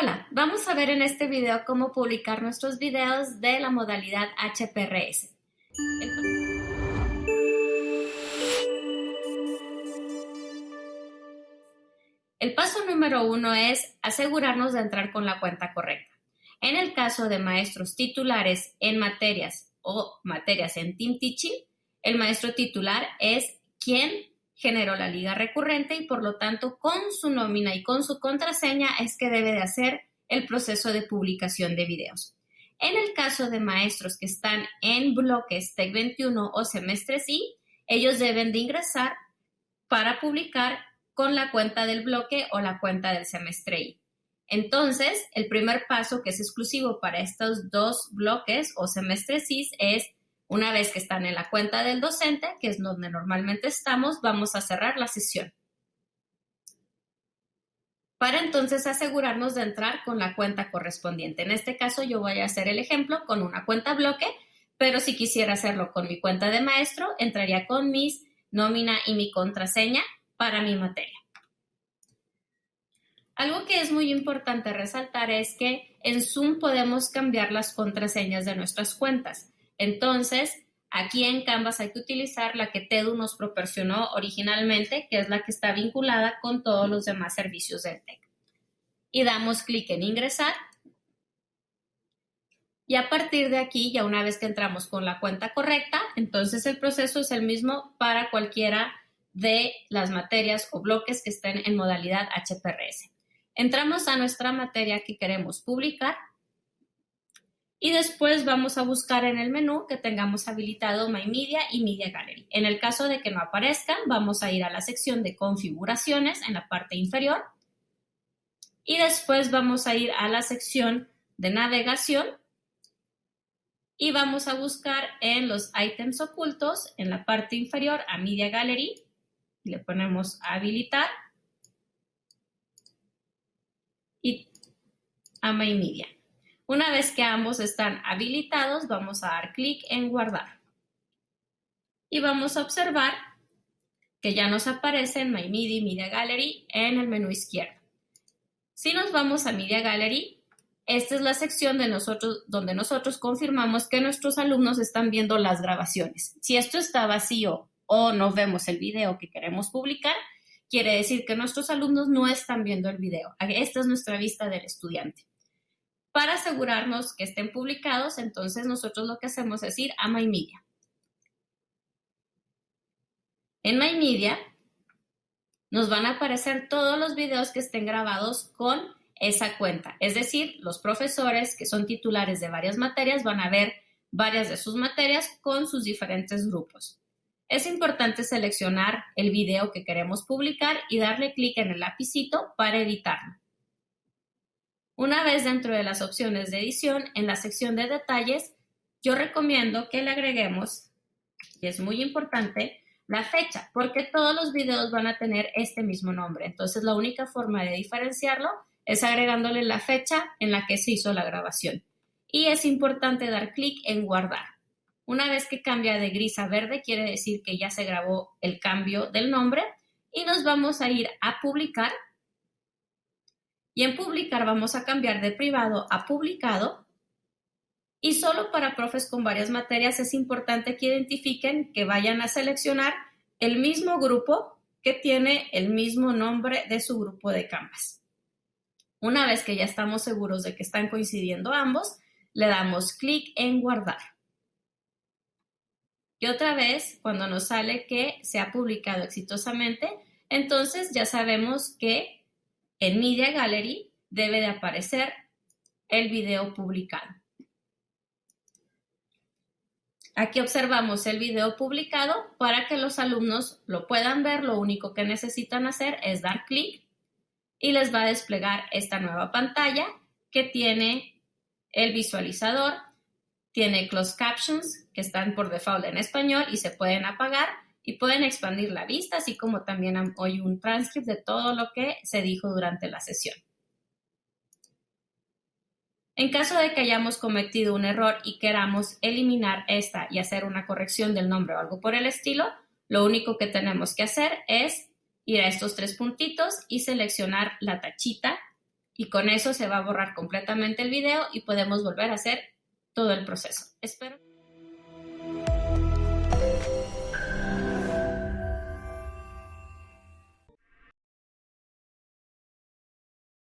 Hola, vamos a ver en este video cómo publicar nuestros videos de la modalidad HPRS. El paso número uno es asegurarnos de entrar con la cuenta correcta. En el caso de maestros titulares en materias o materias en Team Teaching, el maestro titular es quien generó la liga recurrente y por lo tanto con su nómina y con su contraseña es que debe de hacer el proceso de publicación de videos. En el caso de maestros que están en bloques TEC 21 o semestres I, ellos deben de ingresar para publicar con la cuenta del bloque o la cuenta del semestre I. Entonces, el primer paso que es exclusivo para estos dos bloques o semestres I es una vez que están en la cuenta del docente, que es donde normalmente estamos, vamos a cerrar la sesión. Para entonces asegurarnos de entrar con la cuenta correspondiente. En este caso yo voy a hacer el ejemplo con una cuenta bloque, pero si quisiera hacerlo con mi cuenta de maestro, entraría con mis nómina y mi contraseña para mi materia. Algo que es muy importante resaltar es que en Zoom podemos cambiar las contraseñas de nuestras cuentas. Entonces, aquí en Canvas hay que utilizar la que TEDU nos proporcionó originalmente, que es la que está vinculada con todos los demás servicios del TEC. Y damos clic en ingresar. Y a partir de aquí, ya una vez que entramos con la cuenta correcta, entonces el proceso es el mismo para cualquiera de las materias o bloques que estén en modalidad HPRS. Entramos a nuestra materia que queremos publicar y después vamos a buscar en el menú que tengamos habilitado My Media y Media Gallery. En el caso de que no aparezcan, vamos a ir a la sección de configuraciones en la parte inferior y después vamos a ir a la sección de navegación y vamos a buscar en los ítems ocultos en la parte inferior a Media Gallery le ponemos habilitar y a My Media. Una vez que ambos están habilitados, vamos a dar clic en guardar. Y vamos a observar que ya nos aparece en My Media y Media Gallery en el menú izquierdo. Si nos vamos a Media Gallery, esta es la sección de nosotros, donde nosotros confirmamos que nuestros alumnos están viendo las grabaciones. Si esto está vacío o no vemos el video que queremos publicar, quiere decir que nuestros alumnos no están viendo el video. Esta es nuestra vista del estudiante. Para asegurarnos que estén publicados, entonces nosotros lo que hacemos es ir a My Media. En My Media nos van a aparecer todos los videos que estén grabados con esa cuenta. Es decir, los profesores que son titulares de varias materias van a ver varias de sus materias con sus diferentes grupos. Es importante seleccionar el video que queremos publicar y darle clic en el lapicito para editarlo. Una vez dentro de las opciones de edición, en la sección de detalles, yo recomiendo que le agreguemos, y es muy importante, la fecha, porque todos los videos van a tener este mismo nombre. Entonces, la única forma de diferenciarlo es agregándole la fecha en la que se hizo la grabación. Y es importante dar clic en guardar. Una vez que cambia de gris a verde, quiere decir que ya se grabó el cambio del nombre y nos vamos a ir a publicar y en publicar vamos a cambiar de privado a publicado. Y solo para profes con varias materias es importante que identifiquen que vayan a seleccionar el mismo grupo que tiene el mismo nombre de su grupo de Canvas. Una vez que ya estamos seguros de que están coincidiendo ambos, le damos clic en guardar. Y otra vez, cuando nos sale que se ha publicado exitosamente, entonces ya sabemos que en Media Gallery debe de aparecer el video publicado. Aquí observamos el video publicado. Para que los alumnos lo puedan ver, lo único que necesitan hacer es dar clic y les va a desplegar esta nueva pantalla que tiene el visualizador, tiene closed captions que están por default en español y se pueden apagar y pueden expandir la vista, así como también hoy un transcript de todo lo que se dijo durante la sesión. En caso de que hayamos cometido un error y queramos eliminar esta y hacer una corrección del nombre o algo por el estilo, lo único que tenemos que hacer es ir a estos tres puntitos y seleccionar la tachita y con eso se va a borrar completamente el video y podemos volver a hacer todo el proceso. Espero.